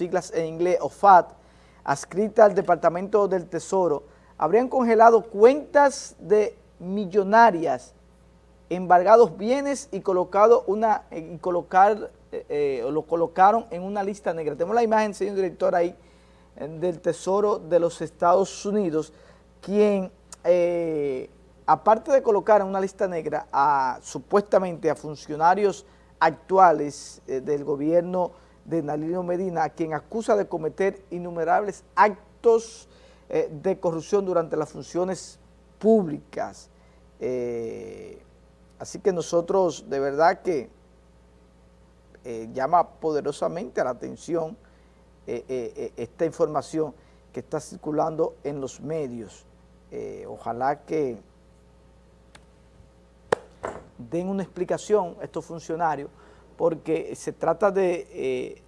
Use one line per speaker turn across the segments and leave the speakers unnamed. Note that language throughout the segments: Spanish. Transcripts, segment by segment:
siglas en inglés OFAT, adscrita al Departamento del Tesoro, habrían congelado cuentas de millonarias, embargados bienes y colocado una y colocar eh, eh, lo colocaron en una lista negra. Tenemos la imagen, señor director, ahí eh, del Tesoro de los Estados Unidos, quien, aparte de colocar en una lista negra a, supuestamente a funcionarios actuales del gobierno de Nalino Medina, a quien acusa de cometer innumerables actos de corrupción durante las funciones públicas. así que nosotros, de verdad que eh, llama poderosamente a la atención eh, eh, esta información que está circulando en los medios. ojalá que den una explicación a estos funcionarios, porque se trata de,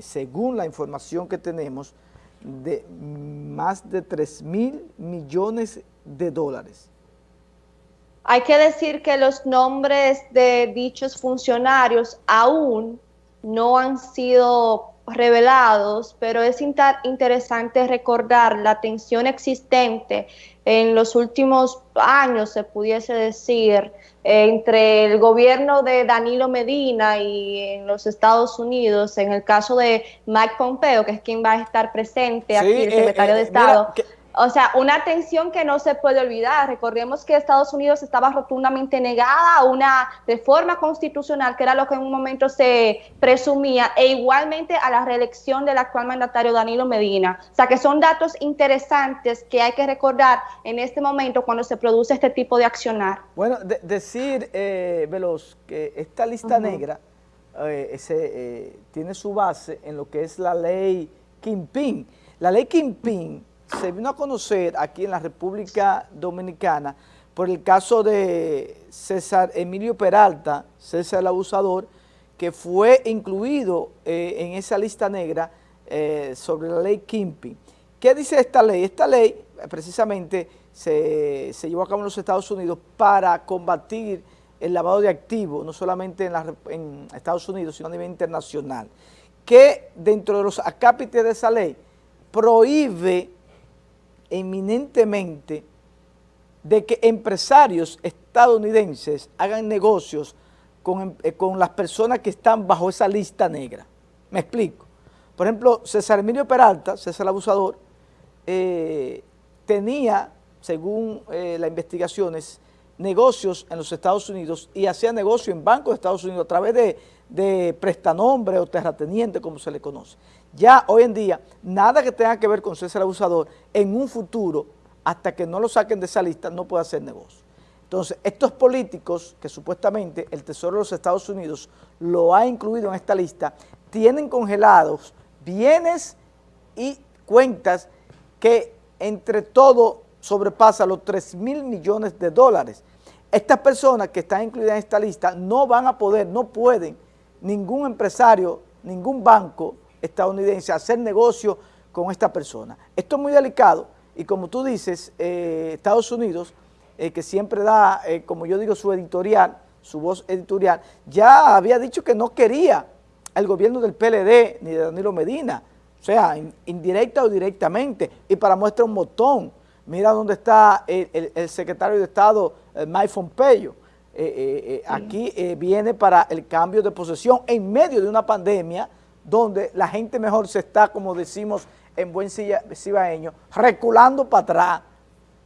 según la información que tenemos, de más de 3 mil millones de dólares.
Hay que decir que los nombres de dichos funcionarios aún no han sido revelados, pero es interesante recordar la tensión existente en los últimos años, se pudiese decir, entre el gobierno de Danilo Medina y en los Estados Unidos, en el caso de Mike Pompeo, que es quien va a estar presente aquí, el eh, secretario de eh, Estado. O sea, una tensión que no se puede olvidar. Recordemos que Estados Unidos estaba rotundamente negada a una reforma constitucional, que era lo que en un momento se presumía, e igualmente a la reelección del actual mandatario Danilo Medina. O sea, que son datos interesantes que hay que recordar en este momento cuando se produce este tipo de accionar.
Bueno, decir, eh, Veloz, que esta lista negra eh, eh, tiene su base en lo que es la ley Kimping. La ley Kimping se vino a conocer aquí en la República Dominicana por el caso de César Emilio Peralta, César el Abusador, que fue incluido eh, en esa lista negra eh, sobre la ley Kimpi. ¿Qué dice esta ley? Esta ley eh, precisamente se, llevó a cabo en los Estados Unidos para combatir el lavado de activos, no solamente en, en Estados Unidos, sino a nivel internacional, que dentro de los acápites de esa ley prohíbe eminentemente de que empresarios estadounidenses hagan negocios con, eh, con, las personas que están bajo esa lista negra. Me explico. Por ejemplo, César Emilio Peralta, César Abusador, eh, tenía, según eh, las investigaciones, negocios en los Estados Unidos y hacía negocio en bancos de Estados Unidos a través de, de prestanombre o terrateniente, como se le conoce. Ya hoy en día, nada que tenga que ver con César Abusador, en un futuro, hasta que no lo saquen de esa lista, no puede hacer negocio. Entonces, estos políticos, que supuestamente el Tesoro de los Estados Unidos lo ha incluido en esta lista, tienen congelados bienes y cuentas que entre todo sobrepasa los 3 mil millones de dólares. Estas personas que están incluidas en esta lista no van a poder, no pueden, ningún empresario, ningún banco estadounidense hacer negocio con esta persona. Esto es muy delicado y como tú dices, eh, Estados Unidos, eh, que siempre da, eh, como yo digo, su editorial, su voz editorial, ya había dicho que no quería el gobierno del PLD ni de Danilo Medina, o sea, indirecta o directamente, y para muestra un botón, mira dónde está el, secretario de Estado, Mike Pompeo, aquí viene para el cambio de posesión en medio de una pandemia donde la gente mejor se está, como decimos en buen cibaeño, reculando para atrás.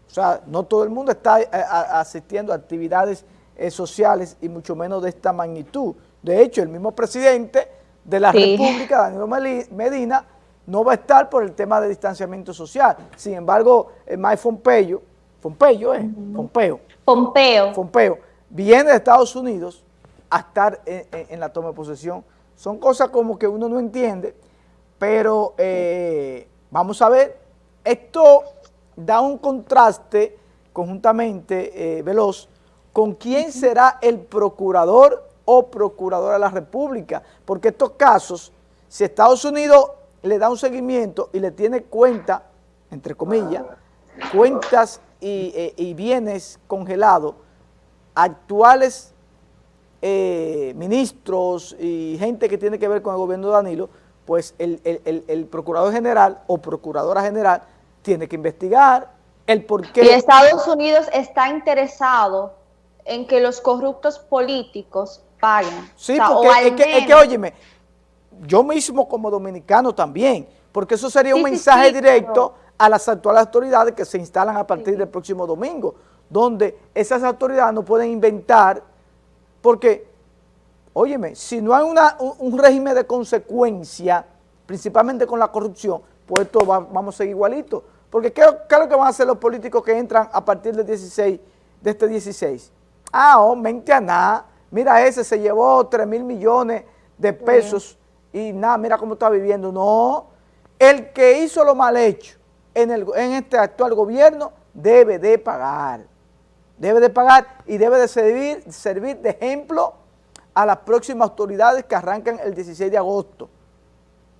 O sea, no todo el mundo está eh, asistiendo a actividades eh, sociales y mucho menos de esta magnitud. De hecho, el mismo presidente de la República, Danilo Medina, no va a estar por el tema de distanciamiento social. Sin embargo, el Mike Pompeo, Pompeo, ¿eh? Pompeo.
Pompeo.
Pompeo, viene de Estados Unidos a estar en la toma de posesión son cosas como que uno no entiende, pero eh, vamos a ver, esto da un contraste conjuntamente eh, veloz con quién será el procurador o procuradora de la República, porque estos casos, si Estados Unidos le da un seguimiento y le tiene cuenta, entre comillas, cuentas y, eh, y bienes congelados, actuales eh, ministros y gente que tiene que ver con el gobierno de Danilo, pues el, procurador general o procuradora general tiene que investigar el por qué.
Y Estados Unidos está interesado en que los corruptos políticos paguen.
Sí, porque es, que, es que, óyeme, yo mismo como dominicano también, porque eso sería un mensaje directo a las actuales autoridades que se instalan a partir del próximo domingo, donde esas autoridades no pueden inventar, porque, óyeme, si no hay una, un, régimen de consecuencia, principalmente con la corrupción, pues esto vamos a seguir igualito. Porque ¿qué, es lo que van a hacer los políticos que entran a partir del 16, de este 16? Ah, oh, mente a nada, mira ese se llevó 3 mil millones de pesos y nada, mira cómo está viviendo. No, el que hizo lo mal hecho en, el, en este actual gobierno debe de pagar. Debe de pagar y debe de servir, servir de ejemplo a las próximas autoridades que arrancan el 16 de agosto.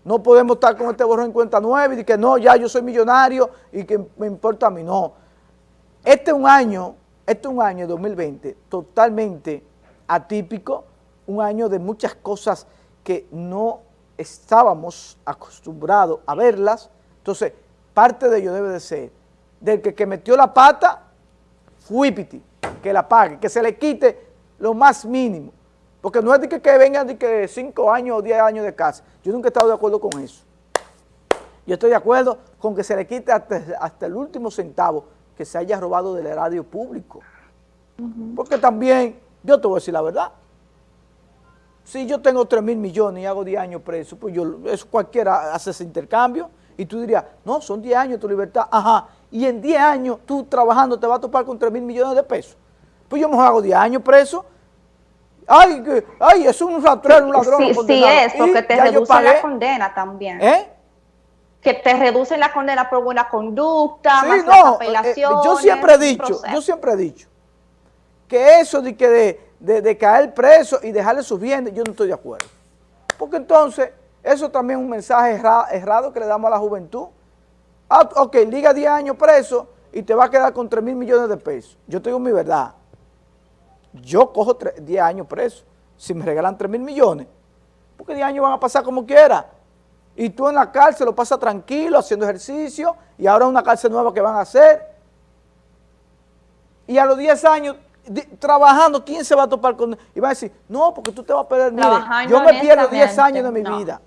No podemos estar con este borrón en cuenta nueve y que no, ya yo soy millonario y que me importa a mí. No. Este es un año, este es un año 2020 totalmente atípico, un año de muchas cosas que no estábamos acostumbrados a verlas. Entonces, parte de ello debe de ser del que metió la pata, fuipiti, que la pague, que se le quite lo más mínimo. Porque no es de que, que vengan de que 5 años o 10 años de casa. Yo nunca he estado de acuerdo con eso. Yo estoy de acuerdo con que se le quite hasta, el último centavo que se haya robado del erario público. Porque también, yo te voy a decir la verdad, si yo tengo 3 mil millones y hago 10 años preso, pues yo, eso cualquiera hace ese intercambio y tú dirías, no, son 10 años tu libertad, ajá, y en 10 años tú trabajando te vas a topar con 3 mil millones de pesos. Pues yo me hago 10 años preso, ay, que, ay, es un rastrero, un ladrón.
Sí, sí es, porque te reduce la condena también. ¿Eh? Que te reducen la condena por buena conducta, más no, las apelaciones.
Eh, yo siempre he dicho, yo siempre he dicho, que eso de que de, de, caer preso y dejarle sus bienes, yo no estoy de acuerdo. Porque entonces, eso también es un mensaje errado que le damos a la juventud. Ah, ok, liga 10 años preso y te va a quedar con 3 mil millones de pesos. Yo te digo mi verdad. Yo cojo 10 años preso. Si me regalan 3 mil millones, porque 10 años van a pasar como quiera. Y tú en la cárcel lo pasas tranquilo, haciendo ejercicio, y ahora una cárcel nueva que van a hacer. Y a los 10 años trabajando, ¿quién se va a topar con...? Y va a decir, no, porque tú te vas a perder. Mire, yo me pierdo 10 años de mi vida.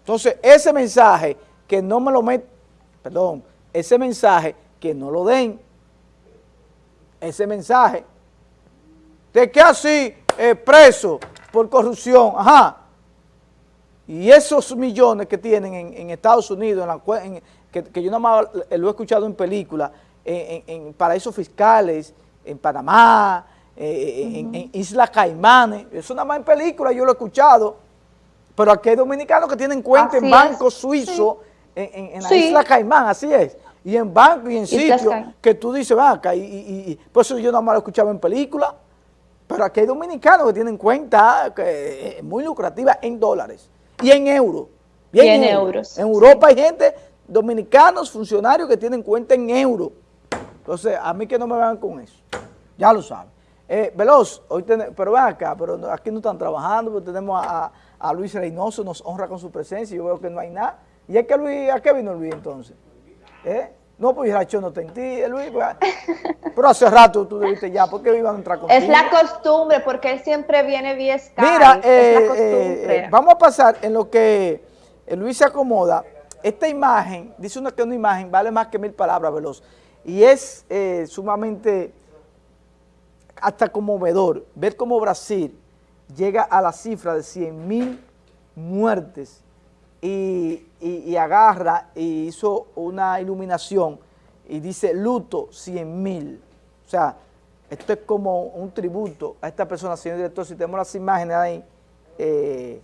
Entonces, ese mensaje que no me lo met, perdón, ese mensaje que no lo den, ese mensaje. De que así eh, preso por corrupción, ajá, y esos millones que tienen en, Estados Unidos, en que, yo nada más lo he escuchado en películas, en paraísos fiscales, en Panamá, eh, en, Isla Caimanes, eso nada más en película, yo lo he escuchado, pero aquí hay dominicanos que tienen cuenta en banco suizo, en, la Isla Caimán, así es, y en banco y en sitios que tú dices, va acá, y, y, por eso yo nada más lo escuchaba en película, pero aquí hay dominicanos que tienen cuenta que, eh, muy lucrativa en dólares y en euros.
Y en, euros.
En Europa hay gente, dominicanos, funcionarios que tienen cuenta en euros. Entonces, a mí que no me vean con eso. Ya lo saben. Eh, Veloz, hoy pero ven acá, pero aquí no están trabajando, porque tenemos a, Luis Reynoso, nos honra con su presencia, yo veo que no hay nada. ¿Y es que Luis, a qué vino Luis entonces? ¿Eh? No, pues yo no está en ti, Luis. Pues, pero hace rato tú debiste ya, ¿por qué iban a entrar contigo?
Es la costumbre, porque él siempre viene vía Skype.
Mira, eh, vamos a pasar en lo que Luis se acomoda. Esta imagen, dice uno que una imagen vale más que mil palabras, Veloz. Y es eh, sumamente hasta conmovedor ver cómo Brasil llega a la cifra de 100 mil muertes y, agarra y hizo una iluminación y dice luto 100 mil. O sea, esto es como un tributo a esta persona, señor director, si tenemos las imágenes ahí, eh,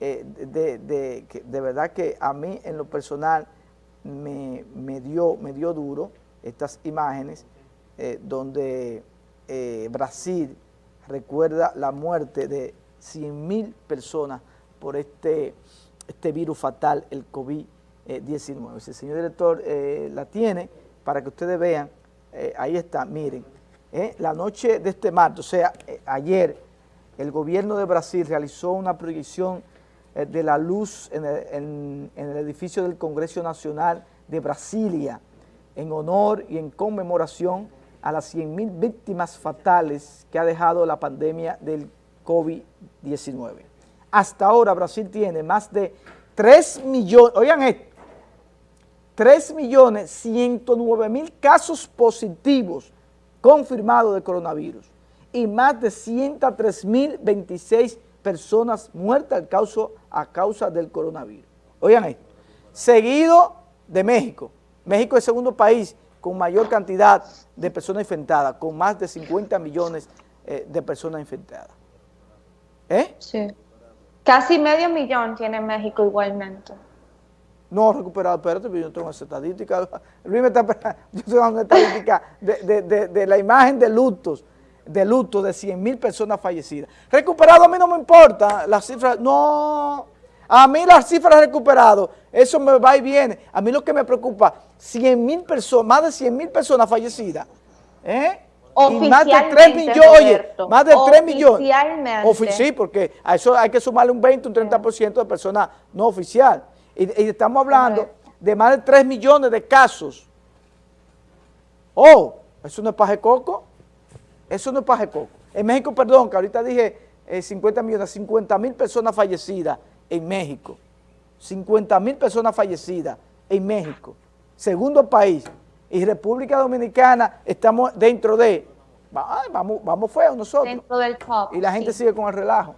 eh, de, verdad que a mí en lo personal me, me, dio, me dio duro, estas imágenes eh, donde Brasil recuerda la muerte de 100.000 personas por este, este virus fatal, el COVID-19. Si el señor director eh, la tiene, para que ustedes vean, ahí está, miren, la noche de este martes, o sea, ayer, el gobierno de Brasil realizó una proyección eh, de la luz en el, en el edificio del Congreso Nacional de Brasilia, en honor y en conmemoración a las 100.000 víctimas fatales que ha dejado la pandemia del COVID-19. Hasta ahora Brasil tiene más de 3 millones, oigan esto, 3 millones 109 mil casos positivos confirmados de coronavirus y más de 103 mil 26 personas muertas a causa del coronavirus. Oigan esto, seguido de México. México es el segundo país con mayor cantidad de personas infectadas, con más de 50 millones eh, de personas infectadas. ¿Eh?
Sí. Casi medio millón tiene México igualmente.
No recuperado, espérate, pero yo tengo esa estadística. Luis me está. Yo tengo una estadística de, de- de- la imagen de lutos, de luto de 100 mil personas fallecidas. Recuperado a mí no me importa, las cifras, no. A mí las cifras recuperadas, eso me va y viene. A mí lo que me preocupa, 100 mil personas, más de 100 mil personas fallecidas. ¿Eh? Y más de 3
Oficialmente,
millones, oye, más de 3 millones. Ofi- sí, porque a eso hay que sumarle un 20, un 30% de personas no oficial. Y, y estamos hablando
Correcto.
de más de 3 millones de casos. Oh, eso no es paje coco. Eso no es paje coco. En México, perdón, que ahorita dije eh, 50 millones, 50 mil personas fallecidas en México. 50 mil personas fallecidas en México. Segundo país. Y República Dominicana estamos dentro de... Vamos, vamos feos nosotros.
Dentro del top.
Y la gente
sí.
sigue con el relajo.